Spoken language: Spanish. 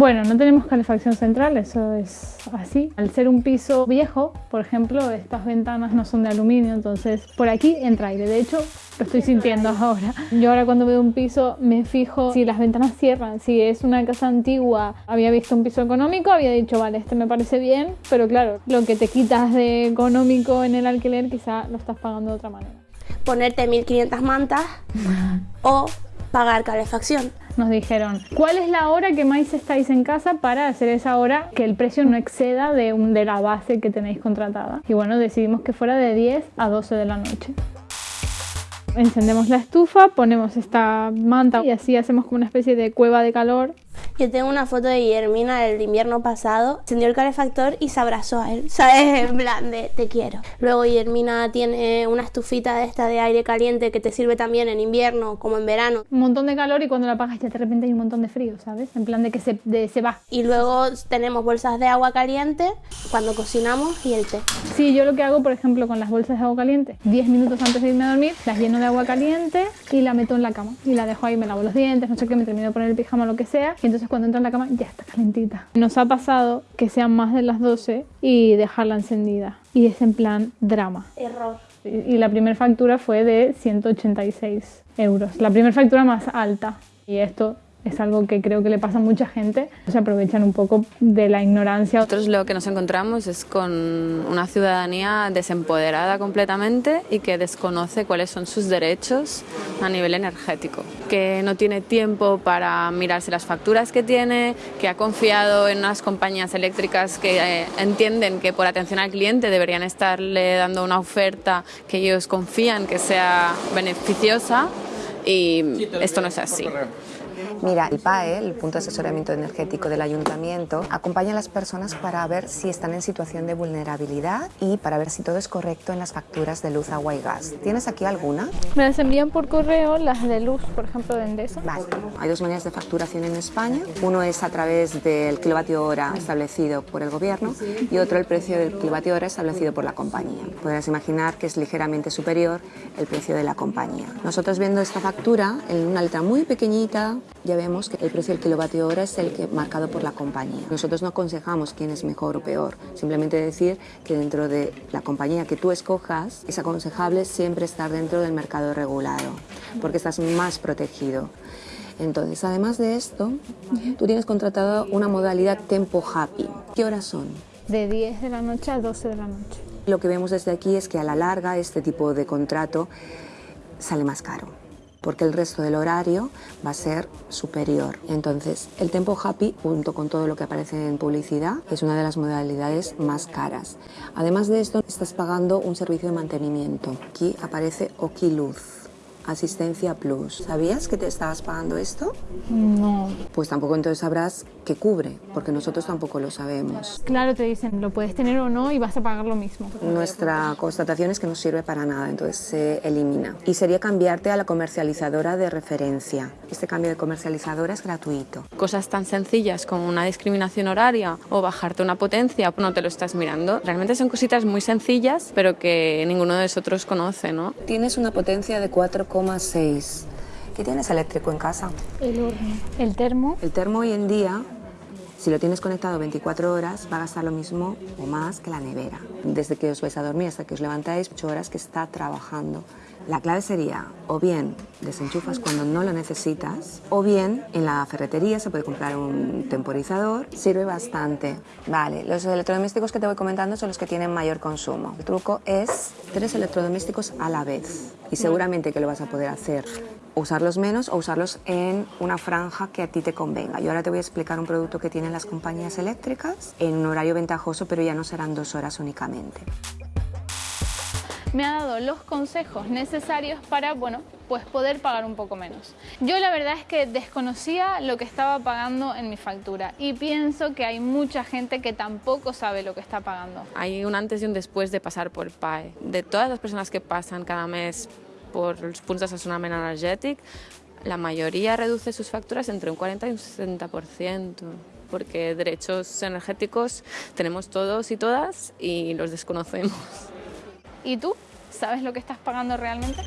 Bueno, no tenemos calefacción central, eso es así. Al ser un piso viejo, por ejemplo, estas ventanas no son de aluminio, entonces por aquí entra aire. De hecho, lo estoy sintiendo ahora. Yo ahora cuando veo un piso me fijo si las ventanas cierran, si es una casa antigua, había visto un piso económico, había dicho, vale, este me parece bien, pero claro, lo que te quitas de económico en el alquiler quizá lo estás pagando de otra manera. Ponerte 1500 mantas o pagar calefacción. Nos dijeron, ¿cuál es la hora que más estáis en casa para hacer esa hora que el precio no exceda de, un, de la base que tenéis contratada? Y bueno, decidimos que fuera de 10 a 12 de la noche. Encendemos la estufa, ponemos esta manta y así hacemos como una especie de cueva de calor yo tengo una foto de Guillermina del invierno pasado, encendió el calefactor y se abrazó a él, ¿sabes? En plan de te quiero. Luego Guillermina tiene una estufita de esta de aire caliente que te sirve también en invierno como en verano. Un montón de calor y cuando la apagas ya de repente hay un montón de frío, ¿sabes? En plan de que se, de, se va. Y luego tenemos bolsas de agua caliente cuando cocinamos y el té. Sí, yo lo que hago, por ejemplo, con las bolsas de agua caliente, 10 minutos antes de irme a dormir, las lleno de agua caliente y la meto en la cama. Y la dejo ahí, me lavo los dientes, no sé qué, me termino de poner el pijama o lo que sea. Y entonces cuando entra en la cama ya está calentita. Nos ha pasado que sean más de las 12 y dejarla encendida. Y es en plan drama. Error. Y la primera factura fue de 186 euros. La primera factura más alta. Y esto es algo que creo que le pasa a mucha gente, se aprovechan un poco de la ignorancia. Nosotros lo que nos encontramos es con una ciudadanía desempoderada completamente y que desconoce cuáles son sus derechos a nivel energético, que no tiene tiempo para mirarse las facturas que tiene, que ha confiado en unas compañías eléctricas que eh, entienden que por atención al cliente deberían estarle dando una oferta que ellos confían que sea beneficiosa y esto no es así. Mira, el PAE, el Punto de Asesoramiento Energético del Ayuntamiento, acompaña a las personas para ver si están en situación de vulnerabilidad y para ver si todo es correcto en las facturas de luz, agua y gas. ¿Tienes aquí alguna? Me las envían por correo, las de luz, por ejemplo, de Endesa. Vale. Hay dos maneras de facturación en España. Uno es a través del kilovatio hora establecido por el gobierno y otro el precio del kilovatio hora establecido por la compañía. Podrás imaginar que es ligeramente superior el precio de la compañía. Nosotros viendo esta factura en una letra muy pequeñita ya vemos que el precio del kilovatio hora es el que marcado por la compañía. Nosotros no aconsejamos quién es mejor o peor, simplemente decir que dentro de la compañía que tú escojas es aconsejable siempre estar dentro del mercado regulado, porque estás más protegido. Entonces, además de esto, tú tienes contratado una modalidad Tempo Happy. ¿Qué horas son? De 10 de la noche a 12 de la noche. Lo que vemos desde aquí es que a la larga este tipo de contrato sale más caro porque el resto del horario va a ser superior. Entonces, el Tempo Happy, junto con todo lo que aparece en publicidad, es una de las modalidades más caras. Además de esto, estás pagando un servicio de mantenimiento. Aquí aparece Okiluz Asistencia Plus. ¿Sabías que te estabas pagando esto? No. Pues tampoco entonces sabrás qué cubre, porque nosotros tampoco lo sabemos. Claro, te dicen, lo puedes tener o no y vas a pagar lo mismo. Nuestra constatación es que no sirve para nada, entonces se elimina. Y sería cambiarte a la comercializadora de referencia. Este cambio de comercializadora es gratuito. Cosas tan sencillas como una discriminación horaria o bajarte una potencia, no te lo estás mirando. Realmente son cositas muy sencillas, pero que ninguno de nosotros conoce, ¿no? Tienes una potencia de 4 6. ¿Qué tienes eléctrico en casa? El horno. ¿El termo? El termo hoy en día, si lo tienes conectado 24 horas, va a gastar lo mismo o más que la nevera. Desde que os vais a dormir hasta que os levantáis, 8 horas que está trabajando. La clave sería, o bien desenchufas cuando no lo necesitas, o bien en la ferretería se puede comprar un temporizador, sirve bastante. Vale, los electrodomésticos que te voy comentando son los que tienen mayor consumo. El truco es tres electrodomésticos a la vez y seguramente que lo vas a poder hacer usarlos menos o usarlos en una franja que a ti te convenga. Yo ahora te voy a explicar un producto que tienen las compañías eléctricas en un horario ventajoso, pero ya no serán dos horas únicamente me ha dado los consejos necesarios para, bueno, pues poder pagar un poco menos. Yo la verdad es que desconocía lo que estaba pagando en mi factura y pienso que hay mucha gente que tampoco sabe lo que está pagando. Hay un antes y un después de pasar por PAE. De todas las personas que pasan cada mes por los puntos de asesoramiento energético, la mayoría reduce sus facturas entre un 40 y un 60%, porque derechos energéticos tenemos todos y todas y los desconocemos. ¿Y tú? ¿Sabes lo que estás pagando realmente?